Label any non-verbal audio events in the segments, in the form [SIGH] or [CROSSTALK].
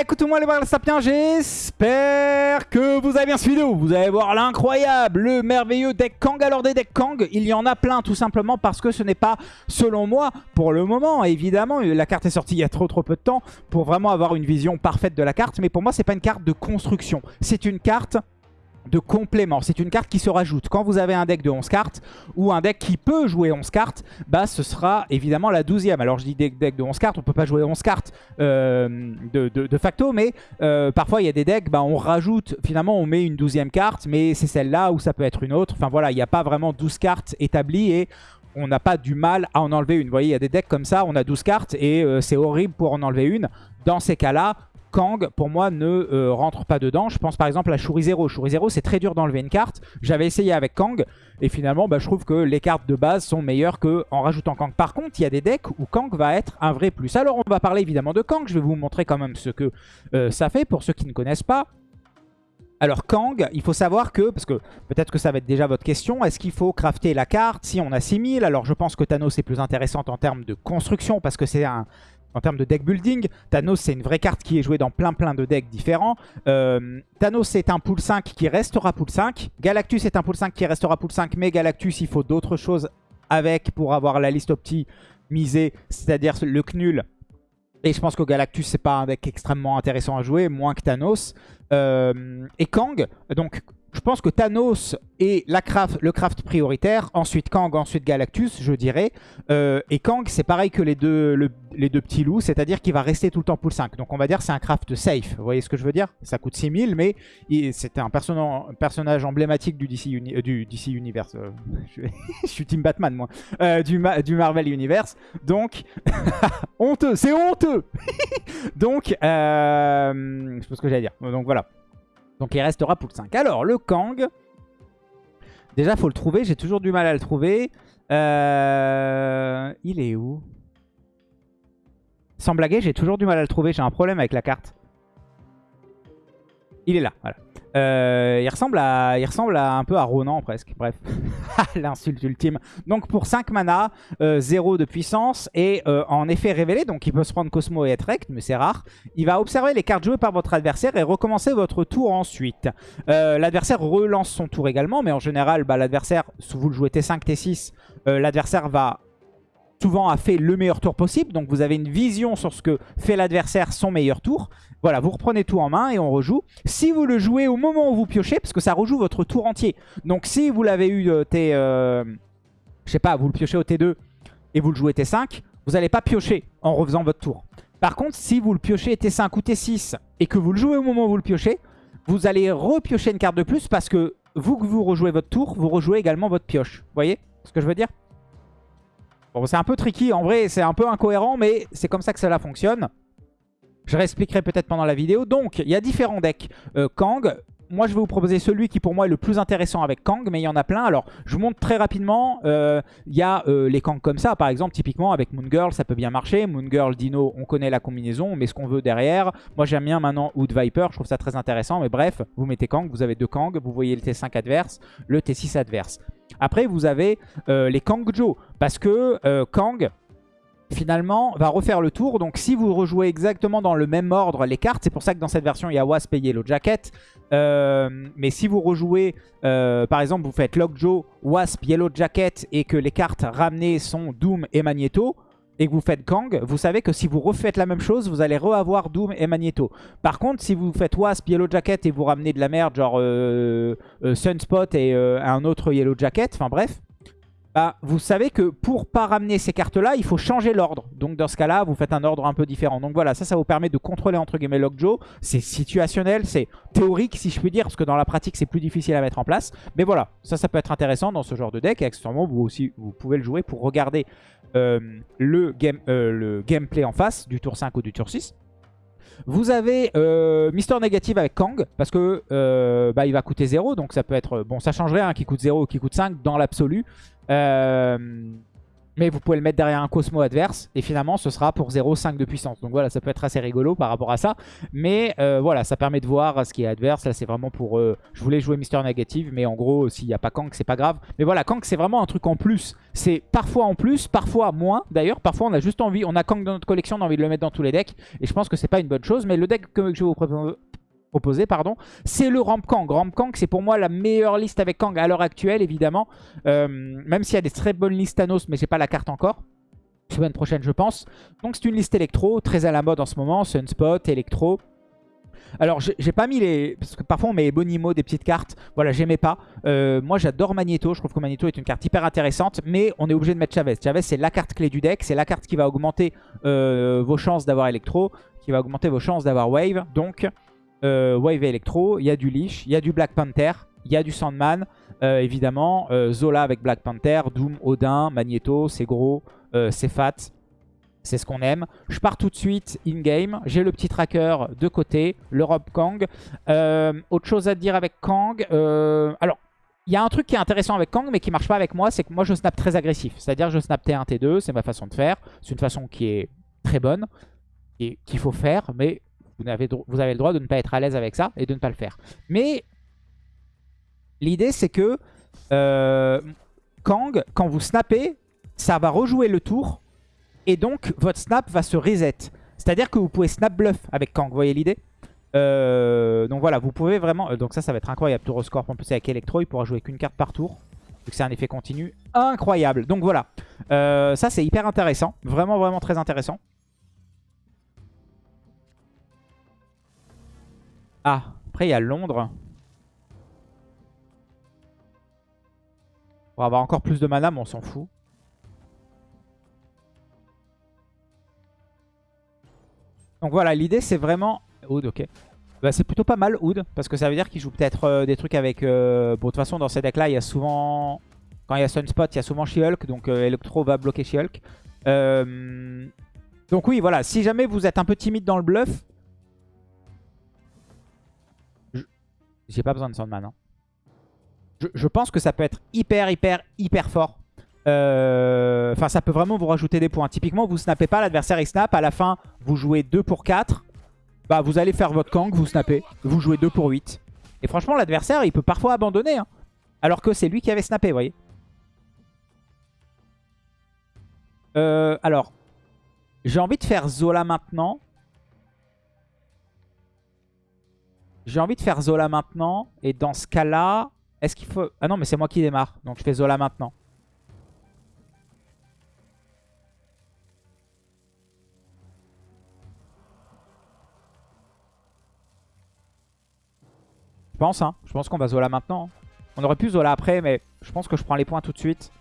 Écoutez-moi les barres sapiens, j'espère que vous avez bien suivi. Vous allez voir l'incroyable, le merveilleux deck Kang. Alors des decks Kang, il y en a plein tout simplement parce que ce n'est pas, selon moi, pour le moment, évidemment, la carte est sortie il y a trop trop peu de temps pour vraiment avoir une vision parfaite de la carte. Mais pour moi, c'est pas une carte de construction. C'est une carte de complément. C'est une carte qui se rajoute. Quand vous avez un deck de 11 cartes ou un deck qui peut jouer 11 cartes, bah ce sera évidemment la 12e. Alors je dis deck, de 11 cartes, on peut pas jouer 11 cartes euh, de, facto, mais euh, parfois il y a des decks, bah, on rajoute, finalement on met une 12e carte, mais c'est celle-là ou ça peut être une autre. Enfin voilà, il n'y a pas vraiment 12 cartes établies et on n'a pas du mal à en enlever une. Vous voyez, il y a des decks comme ça, on a 12 cartes et euh, c'est horrible pour en enlever une. Dans ces cas-là, Kang, pour moi, ne euh, rentre pas dedans. Je pense par exemple à Shuri Zero. Shuri Zero, c'est très dur d'enlever une carte. J'avais essayé avec Kang, et finalement, bah, je trouve que les cartes de base sont meilleures qu'en rajoutant Kang. Par contre, il y a des decks où Kang va être un vrai plus. Alors, on va parler évidemment de Kang. Je vais vous montrer quand même ce que euh, ça fait pour ceux qui ne connaissent pas. Alors Kang, il faut savoir que, parce que peut-être que ça va être déjà votre question, est-ce qu'il faut crafter la carte si on a 6000 Alors je pense que Thanos est plus intéressante en termes de construction parce que c'est un, en termes de deck building. Thanos, c'est une vraie carte qui est jouée dans plein plein de decks différents. Euh, Thanos, c'est un pool 5 qui restera pool 5. Galactus, c'est un pool 5 qui restera pool 5. Mais Galactus, il faut d'autres choses avec pour avoir la liste optimisée, c'est-à-dire le Knull. Et je pense que Galactus, c'est pas un deck extrêmement intéressant à jouer, moins que Thanos. Euh, et Kang, donc je pense que Thanos est craft, le craft prioritaire, ensuite Kang, ensuite Galactus, je dirais. Euh, et Kang, c'est pareil que les deux, les deux petits loups, c'est-à-dire qu'il va rester tout le temps pool 5. Donc on va dire c'est un craft safe, vous voyez ce que je veux dire? Ça coûte 6000, mais c'est un, personnage emblématique du DC, euh, Universe. Euh, [LAUGHS] [LAUGHS] je, suis Team Batman, moi. du, du, Marvel Universe. Donc, [LAUGHS] honteux, c'est honteux Donc, je sais pas ce que j'allais dire. Donc voilà. Donc il restera pool 5. Alors, le Kang. Déjà, faut le trouver. J'ai toujours du mal à le trouver. Euh, il est où? Sans blaguer, j'ai toujours du mal à le trouver. J'ai un problème avec la carte. Il est là, voilà. Euh, il, ressemble à, un peu à Ronan presque. Bref, [LAUGHS] l'insulte ultime. Donc pour 5 mana, 0 euh, de puissance et euh, en effet révélé, donc il peut se prendre Cosmo et être rect, mais c'est rare. Il va observer les cartes jouées par votre adversaire et recommencer votre tour ensuite. l'adversaire relance son tour également, mais en général, bah, l'adversaire, si vous le jouez T5, T6, l'adversaire va souvent a fait le meilleur tour possible. Donc vous avez une vision sur ce que fait l'adversaire son meilleur tour. Voilà, vous reprenez tout en main et on rejoue. Si vous le jouez au moment où vous piochez, parce que ça rejoue votre tour entier. Donc si vous l'avez eu euh, T... Euh, je sais pas, vous le piochez au T2 et vous le jouez T5, vous n'allez pas piocher en refaisant votre tour. Par contre, si vous le piochez T5 ou T6 et que vous le jouez au moment où vous le piochez, vous allez repiocher une carte de plus parce que vous que vous rejouez votre tour, vous rejouez également votre pioche. Vous voyez ce que je veux dire? C'est un peu tricky. En vrai, c'est un peu incohérent, mais c'est comme ça que cela fonctionne. Je réexpliquerai peut-être pendant la vidéo. Donc, il y a différents decks. Euh, Kang, moi je vais vous proposer celui qui pour moi est le plus intéressant avec Kang, mais il y en a plein. Alors je vous montre très rapidement, euh, il y a euh, les Kang comme ça, par exemple typiquement avec Moon Girl ça peut bien marcher. Moon Girl, Dino, on connaît la combinaison, on met ce qu'on veut derrière. Moi j'aime bien maintenant Wood Viper, je trouve ça très intéressant, mais bref, vous mettez Kang, vous avez deux Kang, vous voyez le T5 adverse, le T6 adverse. Après vous avez euh, les Kang Joe, parce que Kang finalement, va refaire le tour. Donc si vous rejouez exactement dans le même ordre les cartes, c'est pour ça que dans cette version, il y a Wasp et Yellow Jacket. Euh, mais si vous rejouez, euh, par exemple, vous faites Lockjaw, Wasp, Yellow Jacket et que les cartes ramenées sont Doom et Magneto, et que vous faites Kang, vous savez que si vous refaites la même chose, vous allez re-avoir Doom et Magneto. Par contre, si vous faites Wasp, Yellow Jacket et vous ramenez de la merde, genre euh, Sunspot et un autre Yellow Jacket, enfin bref, bah, vous savez que pour pas ramener ces cartes-là, il faut changer l'ordre. Donc dans ce cas-là, vous faites un ordre un peu différent. Donc voilà, ça, ça vous permet de contrôler entre guillemets Lockjaw. C'est situationnel, c'est théorique si je puis dire, parce que dans la pratique, c'est plus difficile à mettre en place. Mais voilà, ça, ça peut être intéressant dans ce genre de deck. Et accessoirement, vous aussi, vous pouvez le jouer pour regarder euh, le, game, euh, le gameplay en face du tour 5 ou du tour 6. Vous avez euh, Mister Négative avec Kang, parce que euh, bah, il va coûter 0, donc ça peut être... Bon, ça changerait, hein, qui coûte 0 ou qui coûte 5 dans l'absolu. Euh, Mais vous pouvez le mettre derrière un Cosmo adverse. Et finalement, ce sera pour 0,5 de puissance. Donc voilà, ça peut être assez rigolo par rapport à ça. Mais euh, voilà, ça permet de voir ce qui est adverse. Là, c'est vraiment pour... Euh, je voulais jouer Mister Negative. Mais en gros, s'il n'y a pas Kang, c'est pas grave. Mais voilà, Kang, c'est vraiment un truc en plus. C'est parfois en plus, parfois moins. D'ailleurs, parfois, on a juste envie... On a Kang dans notre collection, on a envie de le mettre dans tous les decks. Et je pense que c'est pas une bonne chose. Mais le deck que je vais vous proposé, pardon, c'est le Ramp Kang. Ramp Kang, c'est pour moi la meilleure liste avec Kang à l'heure actuelle, évidemment. Euh, même s'il y a des très bonnes listes Thanos, mais j'ai pas la carte encore. Semaine prochaine, je pense. Donc c'est une liste électro, très à la mode en ce moment. Sunspot, électro. Alors, j'ai pas mis les... Parce que parfois, on met Bonimo, des petites cartes. Voilà, j'aimais pas. Euh, moi, j'adore Magneto. Je trouve que Magneto est une carte hyper intéressante. Mais on est obligé de mettre Chavez. Chavez, c'est la carte clé du deck. C'est la carte qui va augmenter euh, vos chances d'avoir électro. Qui va augmenter vos chances d'avoir Wave. Donc, euh, Wave Electro, il y a du Leash, il y a du Black Panther, il y a du Sandman, euh, évidemment, euh, Zola avec Black Panther, Doom, Odin, Magneto, c'est gros, c'est fat, c'est ce qu'on aime. Je pars tout de suite in-game, j'ai le petit tracker de côté, le Rob Kang. autre chose à dire avec Kang, alors... Il y a un truc qui est intéressant avec Kang, mais qui marche pas avec moi, c'est que moi je snap très agressif. C'est-à-dire je snap T1, T2, c'est ma façon de faire. C'est une façon qui est très bonne, et qu'il faut faire, mais vous avez, le droit de ne pas être à l'aise avec ça et de ne pas le faire. Mais l'idée, c'est que euh, Kang, quand vous snappez, ça va rejouer le tour. Et donc, votre snap va se reset. C'est-à-dire que vous pouvez snap bluff avec Kang. Vous voyez l'idée? Euh, Donc voilà, vous pouvez vraiment... Euh, donc ça, ça va être incroyable. Tour au score. En plus, avec Electro, il pourra jouer qu'une carte par tour. Vu que c'est un effet continu. Incroyable. Donc voilà. ça, c'est hyper intéressant. Vraiment, vraiment très intéressant. Ah, après il y a Londres. Pour avoir encore plus de mana, mais on s'en fout. Donc voilà, l'idée c'est vraiment... Oud, ok. Bah, c'est plutôt pas mal Oud, parce que ça veut dire qu'il joue peut-être euh, des trucs avec... Euh, bon, de toute façon, dans ces decks-là, il y a souvent... Quand il y a Sunspot, il y a souvent She-Hulk, donc euh, Electro va bloquer She-Hulk. Donc oui, voilà, si jamais vous êtes un peu timide dans le bluff, J'ai pas besoin de Sandman. Hein. Je, pense que ça peut être hyper, hyper, hyper fort. Euh, enfin, ça peut vraiment vous rajouter des points. Typiquement, vous snappez pas, l'adversaire il snap. À la fin, vous jouez 2 pour 4. Bah, vous allez faire votre Kang, vous snappez. Vous jouez 2 pour 8. Et franchement, l'adversaire, il peut parfois abandonner. Hein. alors que c'est lui qui avait snappé, vous voyez. Euh, alors, j'ai envie de faire Zola maintenant. J'ai envie de faire Zola maintenant. Et dans ce cas-là, est-ce qu'il faut... Ah non, mais c'est moi qui démarre. Donc je fais Zola maintenant. Je pense, hein. Je pense qu'on va Zola maintenant. On aurait pu Zola après, mais je pense que je prends les points tout de suite.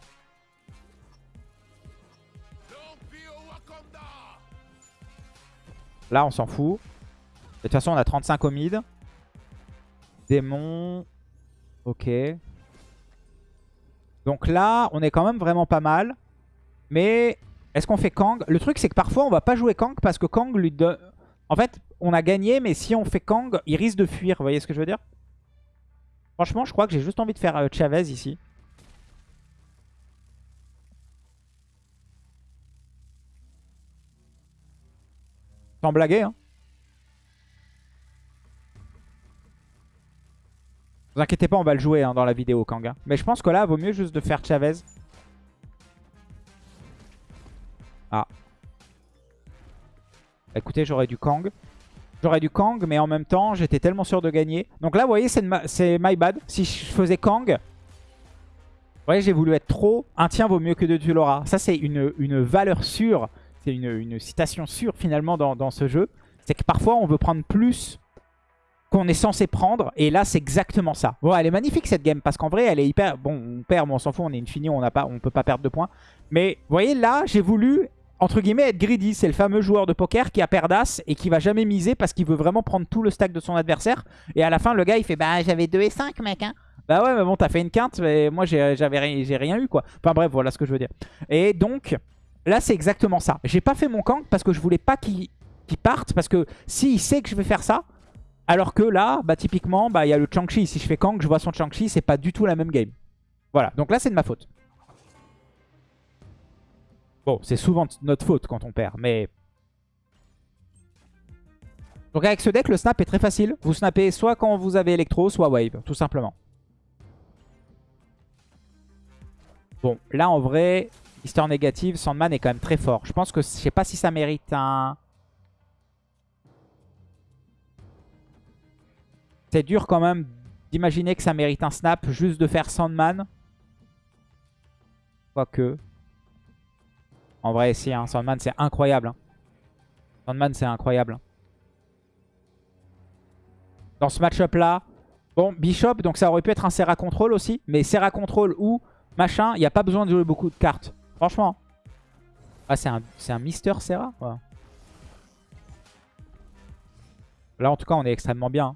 Là, on s'en fout. De toute façon, on a 35 au mid. Démon. Ok. Donc là, on est quand même vraiment pas mal. Mais est-ce qu'on fait Kang? Le truc, c'est que parfois, on va pas jouer Kang parce que Kang lui donne... En fait, on a gagné, mais si on fait Kang, il risque de fuir. Vous voyez ce que je veux dire? Franchement, je crois que j'ai juste envie de faire euh, Chavez ici. Sans blaguer, hein. Vous inquiétez pas, on va le jouer hein, dans la vidéo, Kang. Mais je pense que là, vaut mieux juste de faire Chavez. Ah. Écoutez, j'aurais du Kang. J'aurais du Kang, mais en même temps, j'étais tellement sûr de gagner. Donc là, vous voyez, c'est my bad. Si je faisais Kang, vous voyez, j'ai voulu être trop. Un tien vaut mieux que deux, tu l'auras. Ça, c'est une, une, valeur sûre. C'est une, une, citation sûre, finalement, dans, dans ce jeu. C'est que parfois, on veut prendre plus qu'on est censé prendre. Et là, c'est exactement ça. Bon, elle est magnifique cette game parce qu'en vrai, elle est hyper... Bon, on perd, mais on s'en fout, on est une finie, on ne on peut pas perdre de points. Mais vous voyez, là, j'ai voulu, entre guillemets, être greedy. C'est le fameux joueur de poker qui a perdas et qui va jamais miser parce qu'il veut vraiment prendre tout le stack de son adversaire. Et à la fin, le gars, il fait, bah, j'avais 2 et 5, mec, hein. Bah ouais, mais bon, t'as fait une quinte, mais moi, j'ai rien eu, quoi. Enfin bref, voilà ce que je veux dire. Et donc, là, c'est exactement ça. J'ai pas fait mon camp parce que je voulais pas qu'il parte. Parce que s'il sait que je vais faire ça, alors que là, bah, typiquement, bah, il y a le Chang-Chi. Si je fais Kang, je vois son Chang-Chi, c'est pas du tout la même game. Voilà, donc là, c'est de ma faute. Bon, c'est souvent notre faute quand on perd, mais... Donc avec ce deck, le snap est très facile. Vous snappez soit quand vous avez électro, soit wave, tout simplement. Bon, là en vrai, histoire négative, Sandman est quand même très fort. Je pense que je sais pas si ça mérite un... Dur quand même d'imaginer que ça mérite un snap juste de faire Sandman. Quoique. En vrai, si, hein, Sandman c'est incroyable. Hein. Sandman c'est incroyable. Hein. Dans ce match-up là, bon, Bishop, donc ça aurait pu être un Serra Control aussi. Mais Serra Control ou machin, il n'y a pas besoin de jouer beaucoup de cartes. Franchement. Ah, c'est un, un Mister Serra Là, en tout cas, on est extrêmement bien. Hein.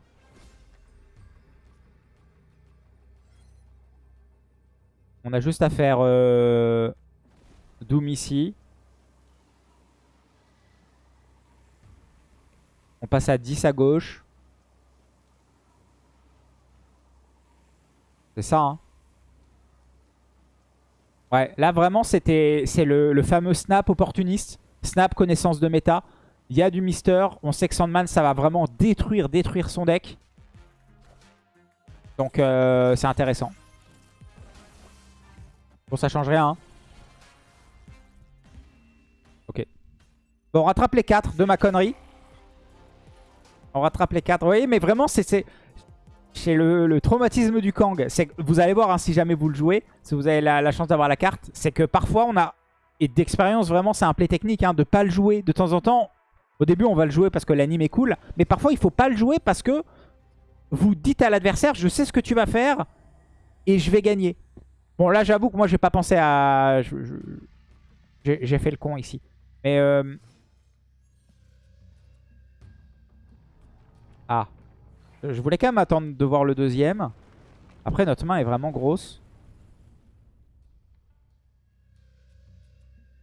On a juste à faire euh, Doom ici. On passe à 10 à gauche. C'est ça, hein. Ouais, là vraiment c'était c'est le, fameux snap opportuniste. Snap connaissance de méta. Il y a du Mister. On sait que Sandman ça va vraiment détruire, détruire son deck. Donc euh, c'est intéressant. Bon ça change rien. Hein. Ok. Bon on rattrape les 4 de ma connerie. On rattrape les 4. Oui mais vraiment c'est chez le, traumatisme du Kang, c'est vous allez voir hein, si jamais vous le jouez, si vous avez la, chance d'avoir la carte, c'est que parfois on a, et d'expérience vraiment c'est un play technique, hein, de pas le jouer de temps en temps. Au début on va le jouer parce que l'anime est cool, mais parfois il faut pas le jouer parce que vous dites à l'adversaire je sais ce que tu vas faire et je vais gagner. Bon là j'avoue que moi j'ai pas pensé à... J'ai fait le con ici. Mais... Euh... Ah, je voulais quand même attendre de voir le deuxième. Après, notre main est vraiment grosse.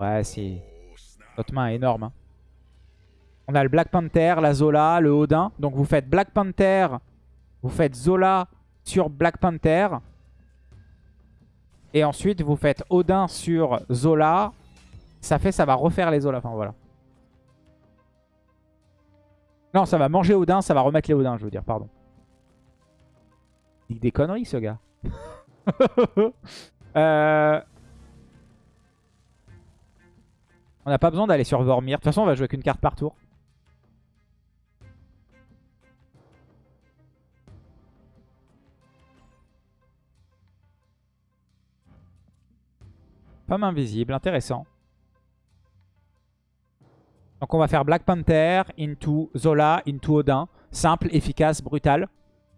Ouais, si. Notre main est énorme. Hein. On a le Black Panther, la Zola, le Odin. Donc vous faites Black Panther, vous faites Zola sur Black Panther. Et ensuite, vous faites Odin sur Zola. Ça fait, ça va refaire les Zola. Enfin, voilà. Non, ça va manger Odin, ça va remettre les Odin, je veux dire, pardon. Il dit des conneries, ce gars. [LAUGHS] Euh, on n'a pas besoin d'aller sur Vormir. De toute façon, on va jouer qu'une carte par tour. Femme invisible, intéressant. Donc on va faire Black Panther, into Zola, into Odin. Simple, efficace, brutal.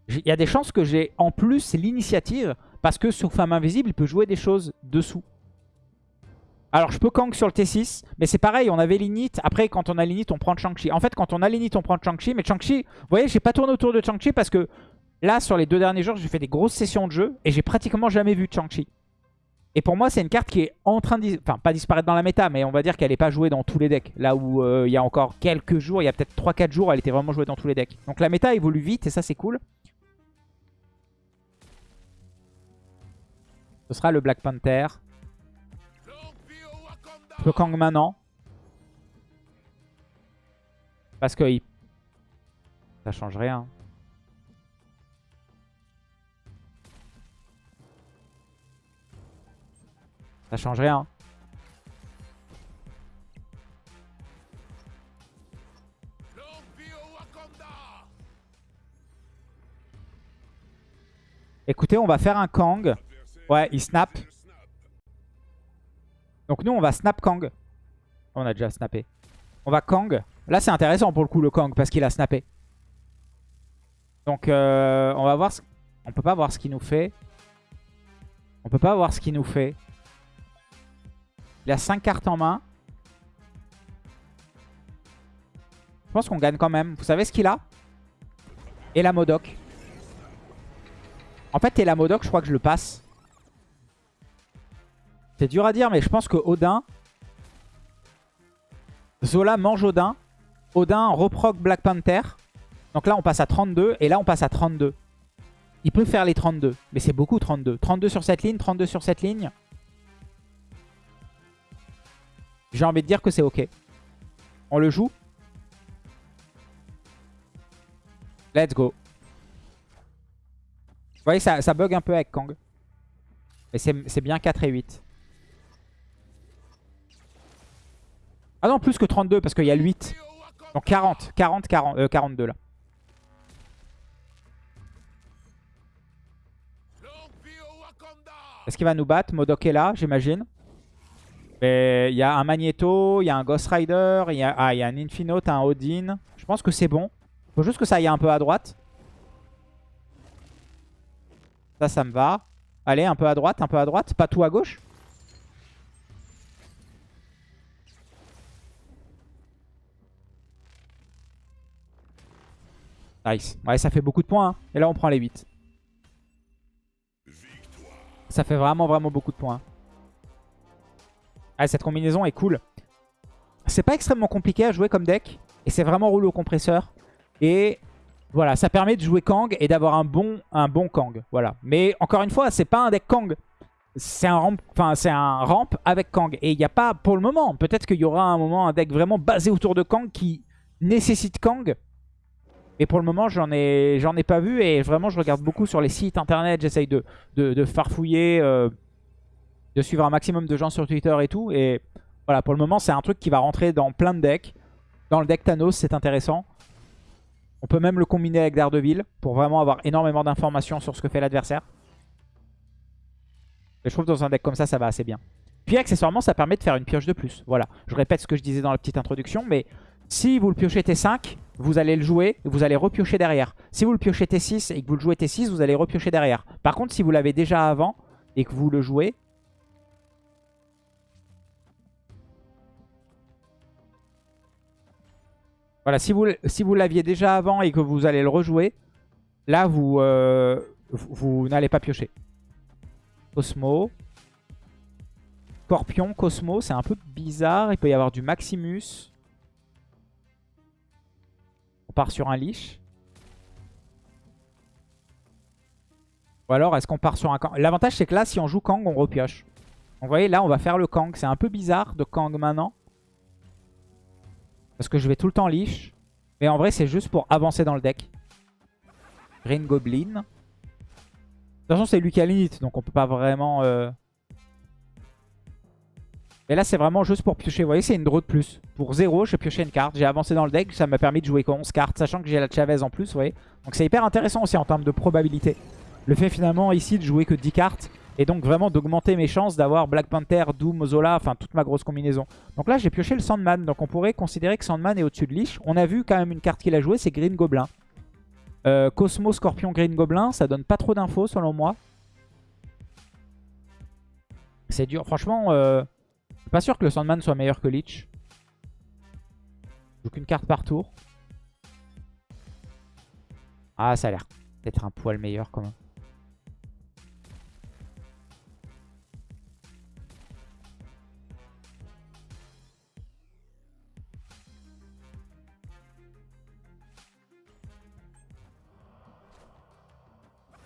Il y a des chances que j'ai en plus l'initiative parce que sur Femme Invisible, il peut jouer des choses dessous. Alors je peux Kang sur le T6, mais c'est pareil, on avait l'init. Après, quand on a l'init, on prend Chang-Chi. En fait, quand on a l'init, on prend Chang-Chi. Mais Chang-Chi, vous voyez, j'ai pas tourné autour de Chang-Chi parce que là, sur les deux derniers jours, j'ai fait des grosses sessions de jeu et j'ai pratiquement jamais vu Chang-Chi. Et pour moi, c'est une carte qui est en train de... Enfin, pas disparaître dans la méta, mais on va dire qu'elle n'est pas jouée dans tous les decks. Là où euh, il y a encore quelques jours, il y a peut-être 3-4 jours, elle était vraiment jouée dans tous les decks. Donc la méta évolue vite et ça, c'est cool. Ce sera le Black Panther. Le Kang maintenant. Parce que ça change rien. Ça change rien. Écoutez, on va faire un Kang. Ouais, il snap. Donc nous, on va snap Kang. On a déjà snappé. On va Kang. Là, c'est intéressant pour le coup, le Kang, parce qu'il a snappé. Donc, euh, on va voir... On peut pas voir ce qu'il nous fait. On peut pas voir ce qu'il nous fait. Il a 5 cartes en main. Je pense qu'on gagne quand même. Vous savez ce qu'il a? Et la Modoc. En fait, et la Modoc, je crois que je le passe. C'est dur à dire, mais je pense que Odin... Zola mange Odin. Odin reproc Black Panther. Donc là, on passe à 32. Et là, on passe à 32. Il peut faire les 32. Mais c'est beaucoup, 32. 32 sur cette ligne, 32 sur cette ligne. J'ai envie de dire que c'est ok. On le joue Let's go. Vous voyez, ça, bug un peu avec Kang. Mais c'est bien 4 et 8. Ah non, plus que 32 parce qu'il y a le 8. Donc 40, 40, 40 42 là. Est-ce qu'il va nous battre? Modok est là, j'imagine. Il y a un Magneto, il y a un Ghost Rider, il y a, ah, y a un Infinote, un Odin. Je pense que c'est bon. Faut juste que ça aille un peu à droite. Ça, ça me va. Allez, un peu à droite, un peu à droite. Pas tout à gauche. Nice. Ouais, ça fait beaucoup de points. Hein. Et là, on prend les 8. Ça fait vraiment, vraiment beaucoup de points. Ah, cette combinaison est cool. C'est pas extrêmement compliqué à jouer comme deck. Et c'est vraiment rouleau compresseur. Et voilà, ça permet de jouer Kang et d'avoir un bon, un bon Kang. Voilà. Mais encore une fois, c'est pas un deck Kang. C'est un, ramp, un ramp avec Kang. Et il n'y a pas, pour le moment, peut-être qu'il y aura un moment un deck vraiment basé autour de Kang qui nécessite Kang. Et pour le moment, j'en ai, ai pas vu. Et vraiment, je regarde beaucoup sur les sites internet. J'essaye de, de, farfouiller, euh, de suivre un maximum de gens sur Twitter et tout. Et voilà, pour le moment, c'est un truc qui va rentrer dans plein de decks. Dans le deck Thanos, c'est intéressant. On peut même le combiner avec Daredevil pour vraiment avoir énormément d'informations sur ce que fait l'adversaire. Je trouve dans un deck comme ça, ça va assez bien. Puis accessoirement, ça permet de faire une pioche de plus. Voilà, je répète ce que je disais dans la petite introduction, mais si vous le piochez T5, vous allez le jouer et vous allez repiocher derrière. Si vous le piochez T6 et que vous le jouez T6, vous allez repiocher derrière. Par contre, si vous l'avez déjà avant et que vous le jouez, Voilà, si vous, si vous l'aviez déjà avant et que vous allez le rejouer, là, vous, euh, vous, n'allez pas piocher. Cosmo. Scorpion, Cosmo, c'est un peu bizarre. Il peut y avoir du Maximus. On part sur un Lich. Ou alors, est-ce qu'on part sur un Kang? L'avantage, c'est que là, si on joue Kang, on repioche. Vous voyez, là, on va faire le Kang. C'est un peu bizarre de Kang maintenant. Parce que je vais tout le temps liche. Mais en vrai, c'est juste pour avancer dans le deck. Green Goblin. De toute façon, c'est lui qui a l'init, donc on peut pas vraiment... Euh... Et là, c'est vraiment juste pour piocher. Vous voyez, c'est une draw de plus. Pour 0, j'ai pioché une carte. J'ai avancé dans le deck. Ça m'a permis de jouer 11 cartes, sachant que j'ai la Chavez en plus, vous voyez. Donc c'est hyper intéressant aussi en termes de probabilité. Le fait finalement ici de jouer que 10 cartes et donc vraiment d'augmenter mes chances d'avoir Black Panther, Doom, Zola, enfin toute ma grosse combinaison. Donc là j'ai pioché le Sandman, donc on pourrait considérer que Sandman est au-dessus de Lich. On a vu quand même une carte qu'il a jouée, c'est Green Goblin. Euh, Cosmo, Scorpion, Green Goblin, ça donne pas trop d'infos selon moi. C'est dur, franchement, euh, suis pas sûr que le Sandman soit meilleur que Lich. Joue qu'une carte par tour. Ah, ça a l'air peut-être un poil meilleur quand même.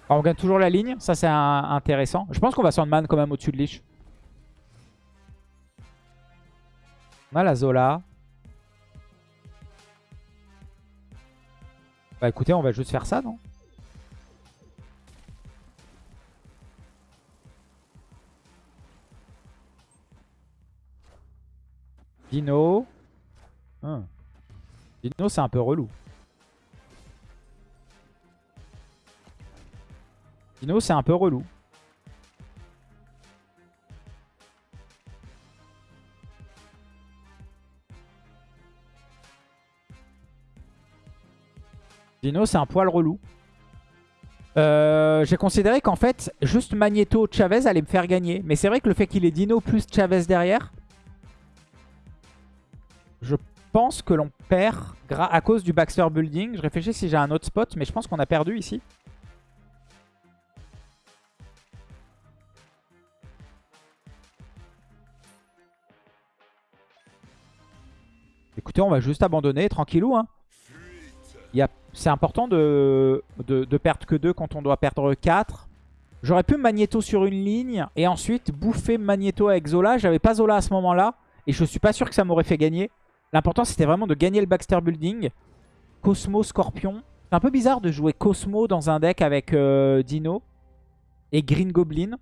On gagne toujours la ligne, ça c'est intéressant. Je pense qu'on va Sandman quand même au-dessus de Lich. On a la Zola. Bah écoutez, on va juste faire ça, non? Dino. Hein. Dino, c'est un peu relou. Dino, c'est un peu relou. Dino, c'est un poil relou. Euh, j'ai considéré qu'en fait, juste Magneto Chavez allait me faire gagner. Mais c'est vrai que le fait qu'il ait Dino plus Chavez derrière, je pense que l'on perd à cause du Baxter Building. Je réfléchis si j'ai un autre spot, mais je pense qu'on a perdu ici. On va juste abandonner, tranquillou. Hein. C'est important de, de, perdre que 2 quand on doit perdre 4. J'aurais pu Magneto sur une ligne et ensuite bouffer Magneto avec Zola. J'avais pas Zola à ce moment-là. Et je suis pas sûr que ça m'aurait fait gagner. L'important, c'était vraiment de gagner le Baxter Building. Cosmo, Scorpion. C'est un peu bizarre de jouer Cosmo dans un deck avec euh, Dino et Green Goblin.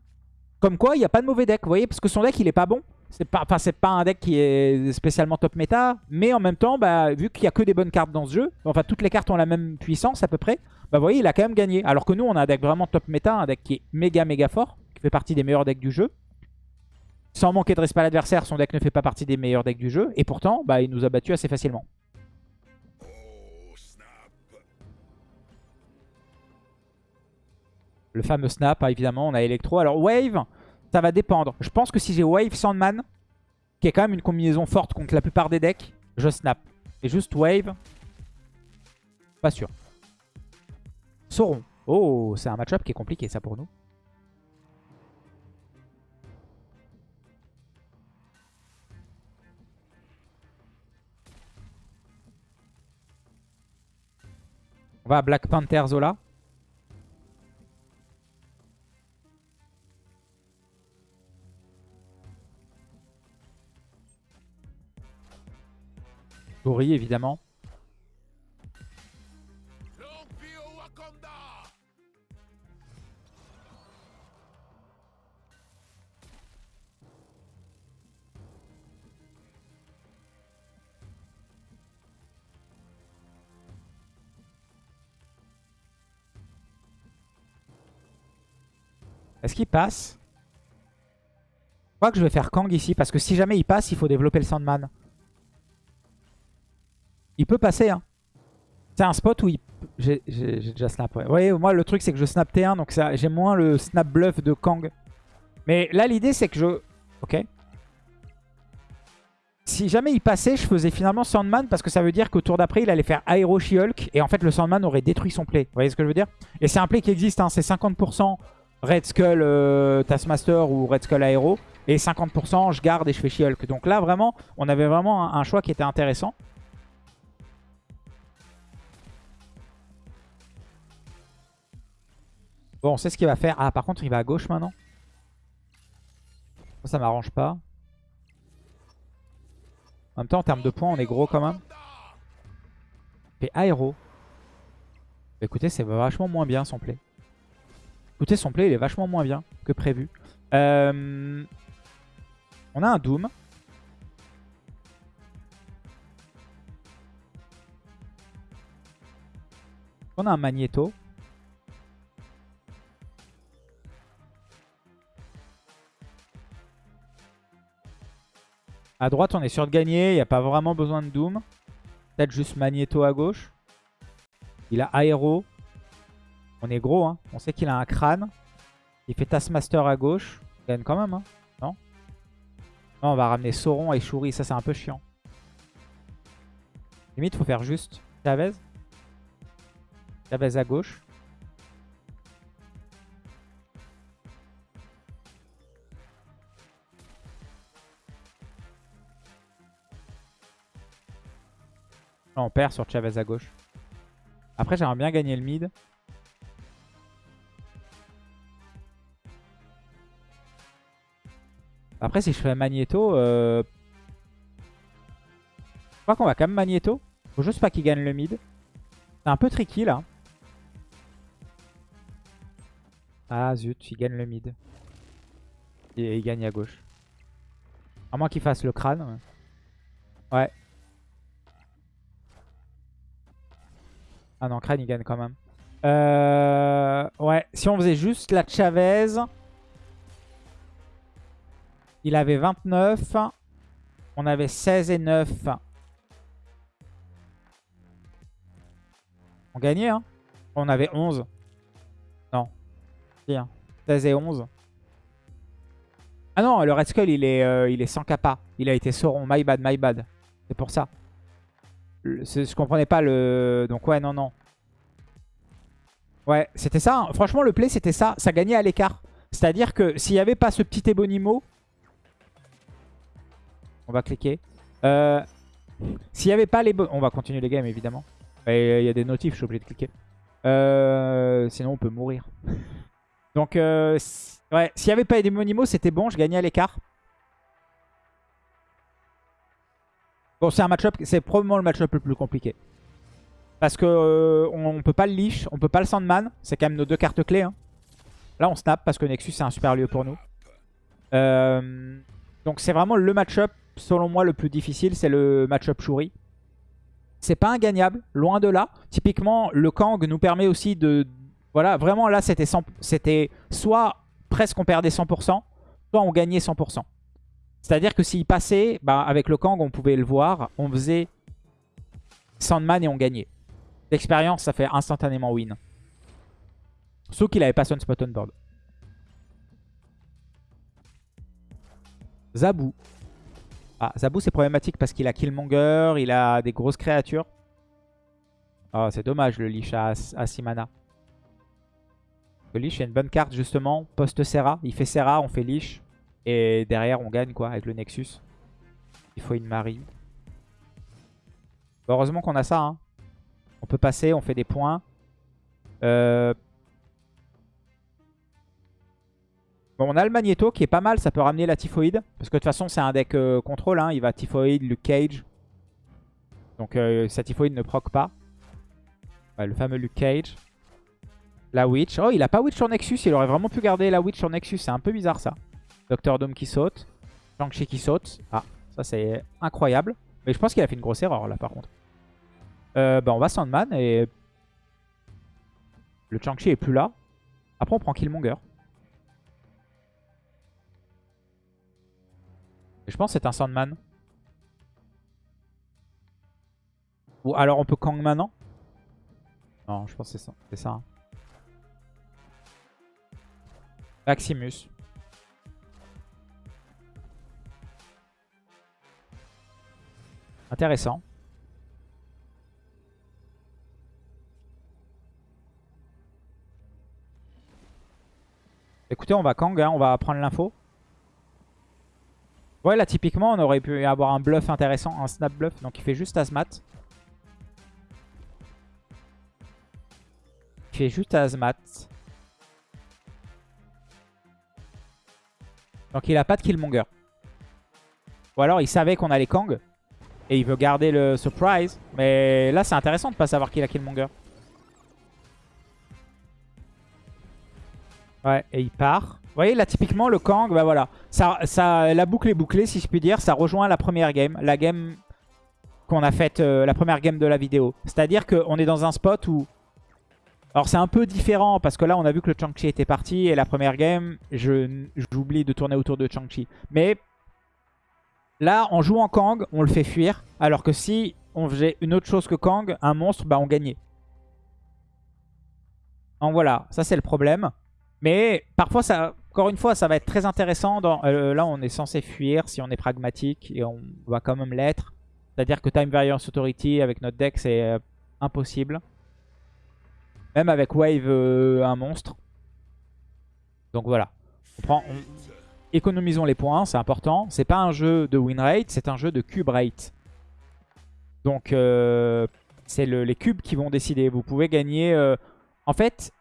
Comme quoi, il n'y a pas de mauvais deck, vous voyez, parce que son deck, il est pas bon. C'est pas, pas un deck qui est spécialement top méta, mais en même temps, bah, vu qu'il n'y a que des bonnes cartes dans ce jeu, enfin toutes les cartes ont la même puissance à peu près, bah vous voyez, il a quand même gagné. Alors que nous, on a un deck vraiment top méta, un deck qui est méga méga fort, qui fait partie des meilleurs decks du jeu. Sans manquer de respect à l'adversaire, son deck ne fait pas partie des meilleurs decks du jeu, et pourtant, bah, il nous a battu assez facilement. Le fameux snap, hein, évidemment, on a Electro. Alors Wave, ça va dépendre. Je pense que si j'ai Wave Sandman, qui est quand même une combinaison forte contre la plupart des decks, je snap. Et juste Wave, pas sûr. Sauron. Oh, c'est un match-up qui est compliqué ça pour nous. On va à Black Panther Zola. Gori, évidemment. Est-ce qu'il passe? Je crois que je vais faire Kang ici, parce que si jamais il passe, il faut développer le Sandman. Il peut passer, hein. C'est un spot où il... J'ai déjà snap. Vous voyez, moi, le truc, c'est que je snap T1, donc j'ai moins le snap bluff de Kang. Mais là, l'idée, c'est que je... Ok. Si jamais il passait, je faisais finalement Sandman parce que ça veut dire qu'au tour d'après, il allait faire Aero She-Hulk et en fait, le Sandman aurait détruit son play. Vous voyez ce que je veux dire? Et c'est un play qui existe, hein. c'est 50% Red Skull euh, Taskmaster ou Red Skull Aero et 50% je garde et je fais She-Hulk. Donc là, vraiment, on avait vraiment un choix qui était intéressant. Bon, on sait ce qu'il va faire. Ah, par contre, il va à gauche maintenant. Ça, ça m'arrange pas. En même temps, en termes de points, on est gros quand même. Et aéro. Écoutez, c'est vachement moins bien son play. Écoutez, son play, il est vachement moins bien que prévu. Euh, on a un Doom. On a un Magneto. À droite, on est sûr de gagner. Il n'y a pas vraiment besoin de Doom. Peut-être juste Magneto à gauche. Il a Aéro. On est gros, hein. On sait qu'il a un crâne. Il fait Taskmaster à gauche. Il gagne quand même, hein. Non? Non, on va ramener Sauron et Shuri. Ça, c'est un peu chiant. Limite, faut faire juste Chavez. Chavez à gauche. On perd sur Chavez à gauche. Après, j'aimerais bien gagner le mid. Après, si je fais Magneto, euh... je crois qu'on va quand même Magneto. Faut juste pas qu'il gagne le mid. C'est un peu tricky là. Ah zut, il gagne le mid. Et il gagne à gauche. À moins qu'il fasse le crâne. Ouais. Ah non, Crane il gagne quand même. Euh, ouais, si on faisait juste la Chavez, il avait 29. On avait 16 et 9. On gagnait, hein On avait 11. Non. Bien. 16 et 11. Ah non, le Red Skull, il est, euh, il est sans kappa. Il a été Sauron. My bad, my bad. C'est pour ça. Je comprenais pas le... Donc ouais, non, non. Ouais, c'était ça. Hein. Franchement, le play, c'était ça. Ça gagnait à l'écart. C'est-à-dire que s'il n'y avait pas ce petit Ebonimo... On va cliquer. Euh, s'il n'y avait pas les... On va continuer les games, évidemment. Il y a des notifs, je suis obligé de cliquer. Euh, sinon, on peut mourir. [LAUGHS] Donc, euh, ouais, s'il n'y avait pas Ebonimo, c'était bon. Je gagnais à l'écart. Bon, c'est un match-up, c'est probablement le match-up le plus compliqué. Parce que euh, on, peut pas le leash, on peut pas le Sandman. C'est quand même nos deux cartes clés. Hein. Là, on snap parce que Nexus, c'est un super lieu pour nous. Euh, donc, c'est vraiment le match-up, selon moi, le plus difficile. C'est le match-up Shuri. C'est pas ingagnable, loin de là. Typiquement, le Kang nous permet aussi de... Voilà, vraiment là, c'était soit presque on perdait 100%, soit on gagnait 100%. C'est-à-dire que s'il passait, bah, avec le Kang, on pouvait le voir. On faisait Sandman et on gagnait. L'expérience, ça fait instantanément win. Sauf qu'il avait pas son spot on board. Zabou. Ah, Zabou c'est problématique parce qu'il a Killmonger, il a des grosses créatures. Oh, c'est dommage le Lich à, 6 mana. Le Lich est une bonne carte justement, post-Serra. Il fait Serra, on fait Lich. Et derrière on gagne quoi avec le Nexus. Il faut une Marie. Heureusement qu'on a ça. Hein. On peut passer, on fait des points. Euh, on a le Magneto qui est pas mal, ça peut ramener la Typhoïde. Parce que de toute façon, c'est un deck euh, contrôle. Hein. Il va Typhoïde, Luke Cage. Donc euh, sa Typhoïde ne proc pas. le fameux Luke Cage. La Witch. Oh, il a pas Witch sur Nexus. Il aurait vraiment pu garder la Witch sur Nexus. C'est un peu bizarre ça. Docteur Dome qui saute. Shang-Chi qui saute. Ah, ça c'est incroyable. Mais je pense qu'il a fait une grosse erreur là par contre. Euh, bah, on va Sandman et... Le Shang-Chi est plus là. Après on prend Killmonger. je pense que c'est un Sandman. Ou alors on peut Kang maintenant Non, je pense que c'est ça. C'est ça. Hein. Maximus. Intéressant. Écoutez, on va Kang, hein, on va prendre l'info. Ouais, là, typiquement, on aurait pu avoir un bluff intéressant, un snap bluff. Donc, il fait juste Azmat. Il fait juste Azmat. Donc, il a pas de Killmonger. Ou alors, il savait qu'on allait Kang. Et il veut garder le surprise. Mais là, c'est intéressant de pas savoir qu'il a Killmonger. Ouais, et il part. Vous voyez, là, typiquement, le Kang, bah voilà. Ça, ça, la boucle est bouclée, si je puis dire. Ça rejoint la première game. La game qu'on a faite, euh, la première game de la vidéo. C'est-à-dire qu'on est dans un spot où... Alors, c'est un peu différent, parce que là, on a vu que le Chang-Chi était parti. Et la première game, j'oublie de tourner autour de Chang-Chi. Mais là, en jouant Kang, on le fait fuir. Alors que si on faisait une autre chose que Kang, un monstre, bah on gagnait. Donc voilà, ça c'est le problème. Mais parfois, ça, encore une fois, ça va être très intéressant. Euh, là, on est censé fuir si on est pragmatique et on va quand même l'être. C'est-à-dire que Time Variance Authority avec notre deck, c'est euh, impossible. Même avec Wave, euh, un monstre. Donc voilà. On prend, Économisons les points, c'est important. C'est pas un jeu de win rate, c'est un jeu de cube rate. Donc c'est les cubes qui vont décider. Vous pouvez gagner... en fait,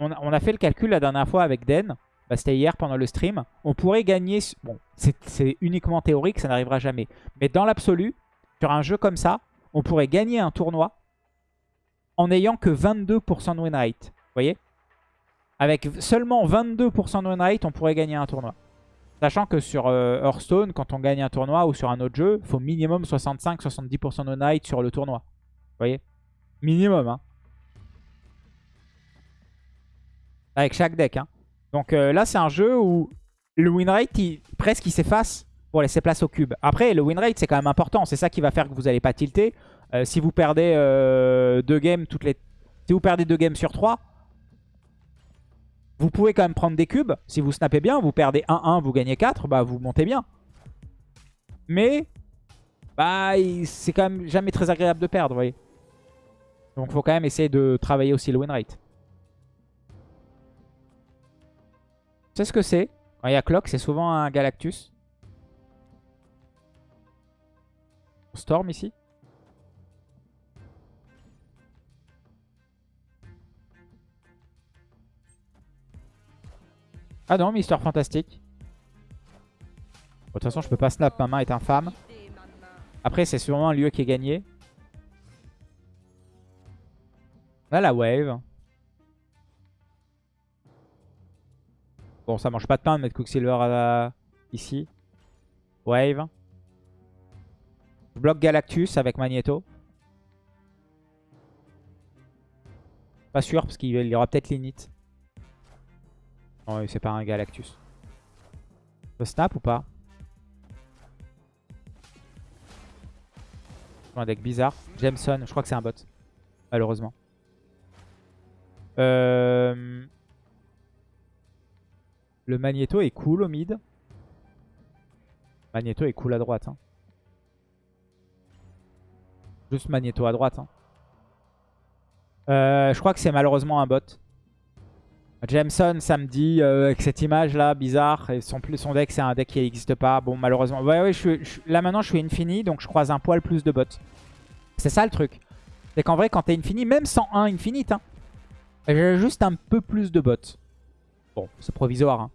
on a, fait le calcul la dernière fois avec Den. Bah, C'était hier pendant le stream. On pourrait gagner... Bon, c'est uniquement théorique, ça n'arrivera jamais. Mais dans l'absolu, sur un jeu comme ça, on pourrait gagner un tournoi en n'ayant que 22% de win rate. Vous voyez? Avec seulement 22% de win rate, on pourrait gagner un tournoi. Sachant que sur euh, Hearthstone, quand on gagne un tournoi ou sur un autre jeu, il faut minimum 65-70% de win rate sur le tournoi. Vous voyez? Minimum, hein avec chaque deck. Hein. Donc euh, là, c'est un jeu où le win rate, presque, il s'efface pour laisser place au cube. Après, le win rate, c'est quand même important. C'est ça qui va faire que vous n'allez pas tilter. Euh, si vous perdez deux games toutes les... Si vous perdez deux games sur trois, vous pouvez quand même prendre des cubes. Si vous snappez bien, vous perdez 1-1, vous gagnez 4, bah vous montez bien. Mais, bah, c'est quand même jamais très agréable de perdre, vous voyez. Donc, faut quand même essayer de travailler aussi le win rate. sais ce que c'est? Quand il y a Clock, c'est souvent un Galactus. Storm ici. Ah non, Mister Fantastique. De toute façon, je peux pas snap, ma main est infâme. Après, c'est sûrement un lieu qui est gagné. Là, la wave. Bon, ça mange pas de pain de mettre Quicksilver à... ici. Wave. Je bloque Galactus avec Magneto. Pas sûr parce qu'il y aura peut-être l'init. Non, c'est pas un Galactus. Le snap ou pas Un deck bizarre. Jameson, je crois que c'est un bot. Malheureusement. Euh... Le Magneto est cool au mid. Magneto est cool à droite. Hein. Juste Magneto à droite. Hein. Euh, je crois que c'est malheureusement un bot. Jameson, ça me dit, euh, avec cette image là, bizarre. Et son, deck, c'est un deck qui n'existe pas. Bon, malheureusement. Ouais, ouais, je là maintenant, je suis infini, donc je croise un poil plus de bots. C'est ça le truc. C'est qu'en vrai, quand t'es infini, même sans 1 infinite, hein, j'ai juste un peu plus de bots. Bon, c'est provisoire. Hein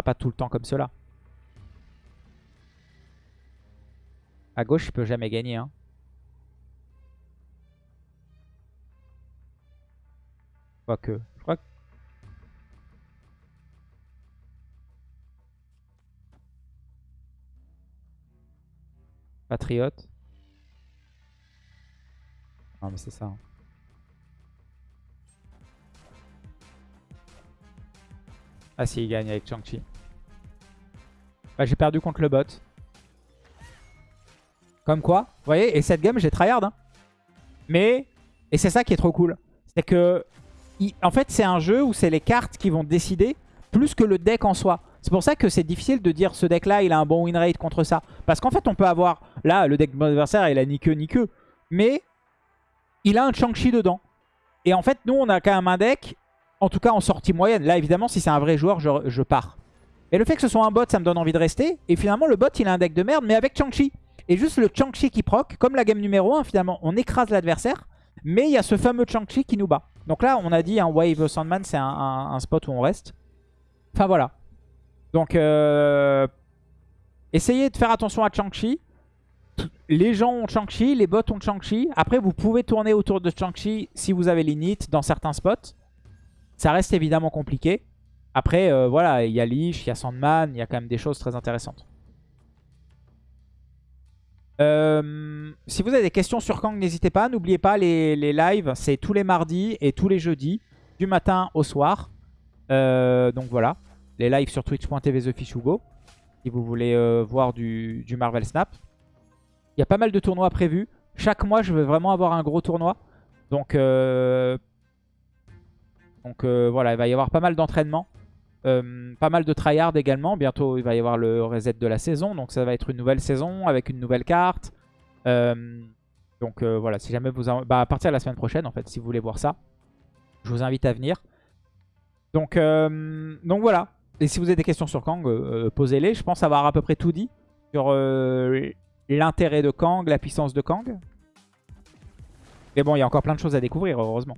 pas tout le temps comme cela. À gauche, il peut jamais gagner. Hein. Quoique. Je crois que... Patriote. Non mais c'est ça. Hein. Ah si, il gagne avec Chang-Chi. Bah, j'ai perdu contre le bot. Comme quoi, vous voyez, et cette game, j'ai tryhard. Hein. Mais, et c'est ça qui est trop cool. C'est que, en fait, c'est un jeu où c'est les cartes qui vont décider plus que le deck en soi. C'est pour ça que c'est difficile de dire ce deck-là, il a un bon win rate contre ça. Parce qu'en fait, on peut avoir, là, le deck de mon adversaire, il a ni queue ni queue. Mais, il a un Chang-Chi dedans. Et en fait, nous, on a quand même un deck en tout cas en sortie moyenne. Là, évidemment, si c'est un vrai joueur, je, pars. Et le fait que ce soit un bot, ça me donne envie de rester. Et finalement, le bot, il a un deck de merde, mais avec Chang-Chi. Et juste le Chang-Chi qui proc, comme la game numéro 1, finalement, on écrase l'adversaire. Mais il y a ce fameux Chang-Chi qui nous bat. Donc là, on a dit un Wave Sandman, c'est un, spot où on reste. Enfin, voilà. Donc, euh, essayez de faire attention à Chang-Chi. Les gens ont Chang-Chi, les bots ont Chang-Chi. Après, vous pouvez tourner autour de Chang-Chi si vous avez l'init dans certains spots. Ça reste évidemment compliqué. Après, euh, voilà, il y a Lich, il y a Sandman, il y a quand même des choses très intéressantes. Euh, si vous avez des questions sur Kang, n'hésitez pas. N'oubliez pas, les, lives, c'est tous les mardis et tous les jeudis, du matin au soir. Euh, donc voilà, les lives sur twitch.tv TheFishUgo, si vous voulez voir du, du, Marvel Snap. Il y a pas mal de tournois prévus. Chaque mois, je vais vraiment avoir un gros tournoi. Donc donc euh, voilà, il va y avoir pas mal d'entraînement. Euh, pas mal de tryhard également. Bientôt, il va y avoir le reset de la saison. Donc ça va être une nouvelle saison avec une nouvelle carte. Euh, donc voilà, si jamais vous... Bah, à partir de la semaine prochaine, en fait, si vous voulez voir ça. Je vous invite à venir. Donc, donc voilà. Et si vous avez des questions sur Kang, posez-les. Je pense avoir à peu près tout dit sur l'intérêt de Kang, la puissance de Kang. Mais bon, il y a encore plein de choses à découvrir, heureusement.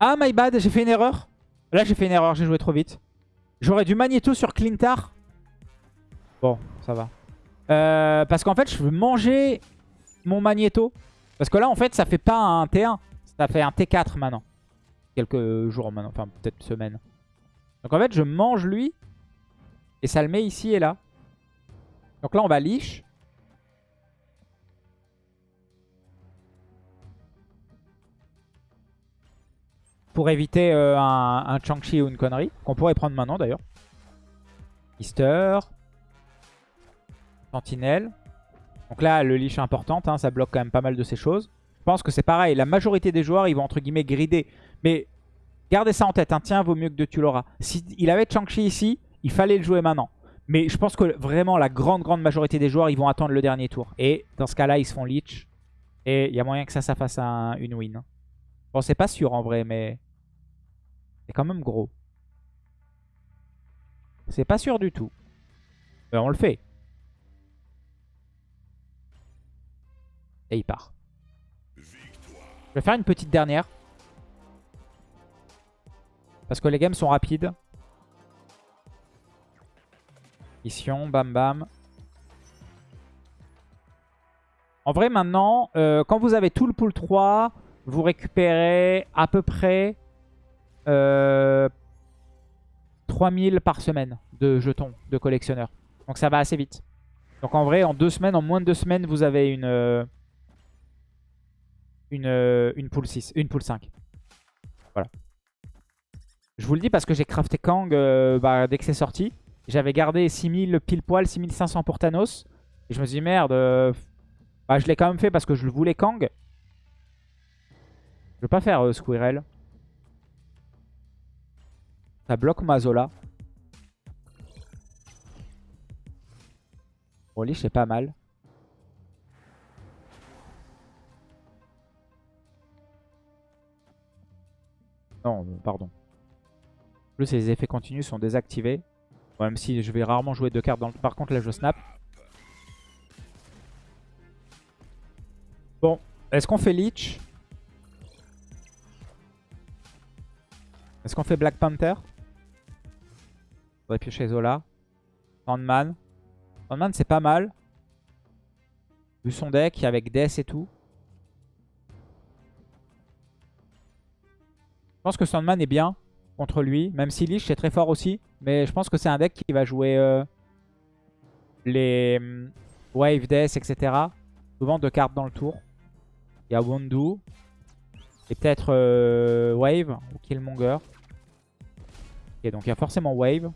Ah, my bad, j'ai fait une erreur. Là, j'ai fait une erreur, j'ai joué trop vite. J'aurais du Magneto sur Clintar. Bon, ça va. Euh, parce qu'en fait, je veux manger mon Magneto. Parce que là, en fait, ça fait pas un T1. Ça fait un T4 maintenant. Quelques jours maintenant, enfin peut-être semaines. Donc en fait, je mange lui. Et ça le met ici et là. Donc là, on va liche. Pour éviter euh, un, un Chang-Chi ou une connerie. Qu'on pourrait prendre maintenant d'ailleurs. Easter. Sentinelle. Donc là, le leash est importante. Hein, ça bloque quand même pas mal de ces choses. Je pense que c'est pareil. La majorité des joueurs, ils vont entre guillemets grider. Mais gardez ça en tête. Un Tiens, vaut mieux que de tu l'auras. S'il avait Chang-Chi ici, il fallait le jouer maintenant. Mais je pense que vraiment la grande, grande majorité des joueurs, ils vont attendre le dernier tour. Et dans ce cas-là, ils se font leech. Et il y a moyen que ça, ça fasse une win. Bon, c'est pas sûr en vrai, mais c'est quand même gros. C'est pas sûr du tout. Mais on le fait. Et il part. Je vais faire une petite dernière. Parce que les games sont rapides. Mission, bam bam. En vrai, maintenant, euh, quand vous avez tout le pool 3, vous récupérez à peu près euh, 3000 par semaine de jetons de collectionneurs. Donc ça va assez vite. Donc en vrai, en deux semaines, en moins de deux semaines, vous avez une, euh, une, euh, une pool 6, une pool 5. Voilà. Je vous le dis parce que j'ai crafté Kang bah, dès que c'est sorti. J'avais gardé 6000 pile poil, 6500 pour Thanos. Et je me suis dit merde, bah, je l'ai quand même fait parce que je le voulais Kang. Je veux pas faire euh, Squirrel. Ça bloque ma Zola. Rolly, c'est pas mal. Non, euh, pardon. Plus, les effets continus sont désactivés. même si je vais rarement jouer deux cartes dans le... Par contre, là, je snap. Bon, est-ce qu'on fait Leech? Est-ce qu'on fait Black Panther? On piocher Zola. Sandman. Sandman, c'est pas mal. Vu son deck, avec Death et tout. Je pense que Sandman est bien contre lui. Même si Leech est très fort aussi. Mais je pense que c'est un deck qui va jouer euh, les hum, Wave, Death, etc. Souvent deux cartes dans le tour. Il y a Wondu. Et peut-être euh, Wave ou Killmonger. Ok, donc il y a forcément Wave.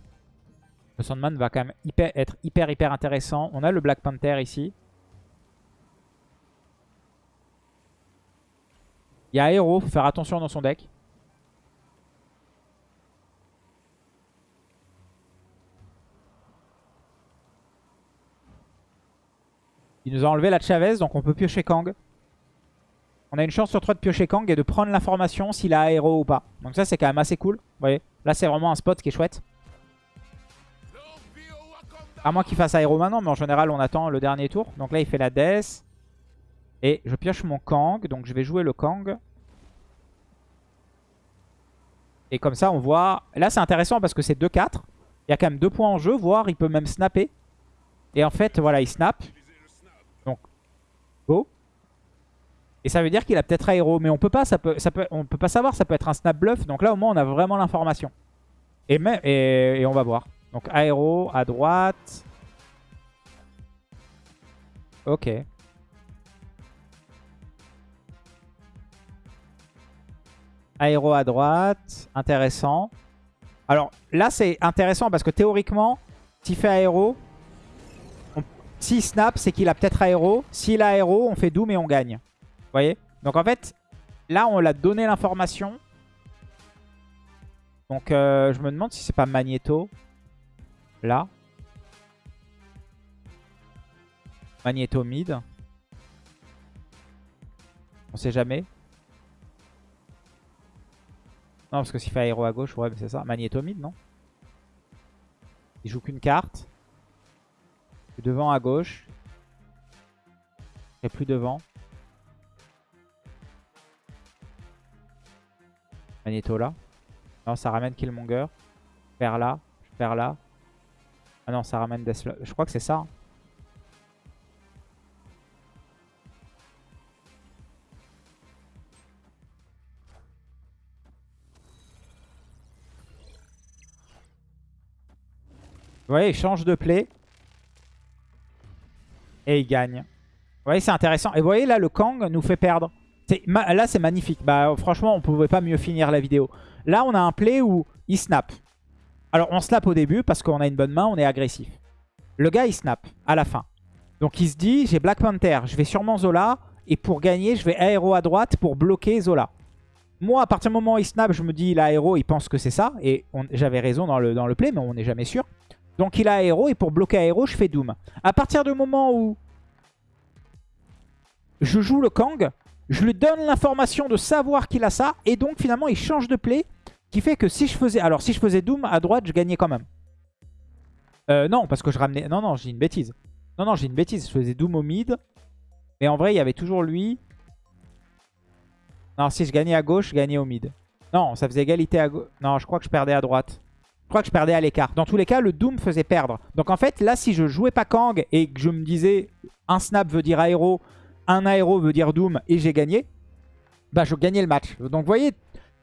Le Sandman va quand même être hyper hyper intéressant. On a le Black Panther ici. Il y a Aero, faut faire attention dans son deck. Il nous a enlevé la Chavez, donc on peut piocher Kang. On a une chance sur 3 de piocher Kang et de prendre l'information s'il a aéro ou pas. Donc ça c'est quand même assez cool. Vous voyez Là c'est vraiment un spot qui est chouette. À moins qu'il fasse aéro maintenant, mais en général on attend le dernier tour. Donc là il fait la Death. Et je pioche mon Kang. Donc je vais jouer le Kang. Et comme ça on voit... Là c'est intéressant parce que c'est 2-4. Il y a quand même 2 points en jeu, voire il peut même snapper. Et en fait voilà il snap. Donc go. Et ça veut dire qu'il a peut-être aéro. Mais on peut pas, peut, on peut pas savoir, ça peut être un snap bluff. Donc là au moins on a vraiment l'information. Et, et, et on va voir. Donc aéro à droite. Ok. Aéro à droite. Intéressant. Alors là c'est intéressant parce que théoriquement, s'il fait aéro, s'il snap, c'est qu'il a peut-être aéro. S'il a aéro, on fait doom et on gagne voyez? Donc en fait, là on l'a donné l'information. Donc euh, je me demande si c'est pas Magneto. Là. Magneto mid. On sait jamais. Non, parce que s'il fait aéro à gauche, ouais, c'est ça. Magneto mid, non? Il joue qu'une carte. Devant à gauche. Et plus devant. Magneto là. Non, ça ramène Killmonger. Je perds là. Je perds là. Ah non, ça ramène Deathlock. Je crois que c'est ça. Vous voyez, il change de play. Et il gagne. Vous voyez, c'est intéressant. Et vous voyez, là, le Kang nous fait perdre. Là, c'est magnifique. Bah, franchement, on pouvait pas mieux finir la vidéo. Là, on a un play où il snap. Alors, on snap au début parce qu'on a une bonne main, on est agressif. Le gars, il snap à la fin. Donc, il se dit, j'ai Black Panther, je vais sûrement Zola. Et pour gagner, je vais aéro à droite pour bloquer Zola. Moi, à partir du moment où il snap, je me dis, il a aéro, il pense que c'est ça. Et j'avais raison dans le, dans play, mais on n'est jamais sûr. Donc, il a aéro, et pour bloquer aéro, je fais Doom. À partir du moment où je joue le Kang, je lui donne l'information de savoir qu'il a ça. Et donc finalement il change de play. Qui fait que si je faisais... Alors si je faisais Doom à droite, je gagnais quand même. Euh, non, parce que je ramenais... Non, non, j'ai une bêtise. Non, non, j'ai une bêtise. Je faisais Doom au mid. Mais en vrai, il y avait toujours lui. Non, si je gagnais à gauche, je gagnais au mid. Non, ça faisait égalité à gauche. Non, je crois que je perdais à droite. Je crois que je perdais à l'écart. Dans tous les cas, le Doom faisait perdre. Donc en fait, là, si je jouais pas Kang et que je me disais un snap veut dire aéro, un aéro veut dire Doom et j'ai gagné, bah je gagnais le match. Donc vous voyez,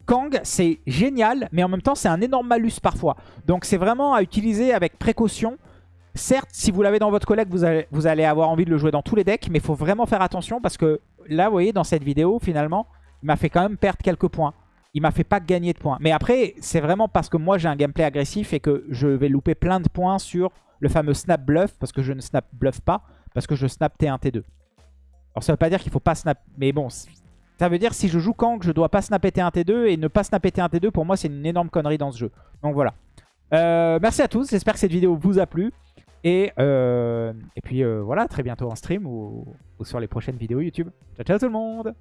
Kang, c'est génial, mais en même temps, c'est un énorme malus parfois. Donc c'est vraiment à utiliser avec précaution. Certes, si vous l'avez dans votre collègue, vous allez, avoir envie de le jouer dans tous les decks, mais il faut vraiment faire attention parce que là, vous voyez, dans cette vidéo, finalement, il m'a fait quand même perdre quelques points. Il m'a fait pas gagner de points. Mais après, c'est vraiment parce que moi, j'ai un gameplay agressif et que je vais louper plein de points sur le fameux snap bluff, parce que je ne snap bluff pas, parce que je snap T1, T2. Alors ça veut pas dire qu'il faut pas snap, mais bon, ça veut dire si je joue Kang, je dois pas snapper T1, T2, et ne pas snapper T1, T2, pour moi, c'est une énorme connerie dans ce jeu. Donc voilà. Euh, merci à tous, j'espère que cette vidéo vous a plu. Et, euh, puis euh, voilà, très bientôt en stream ou sur les prochaines vidéos YouTube. Ciao, ciao tout le monde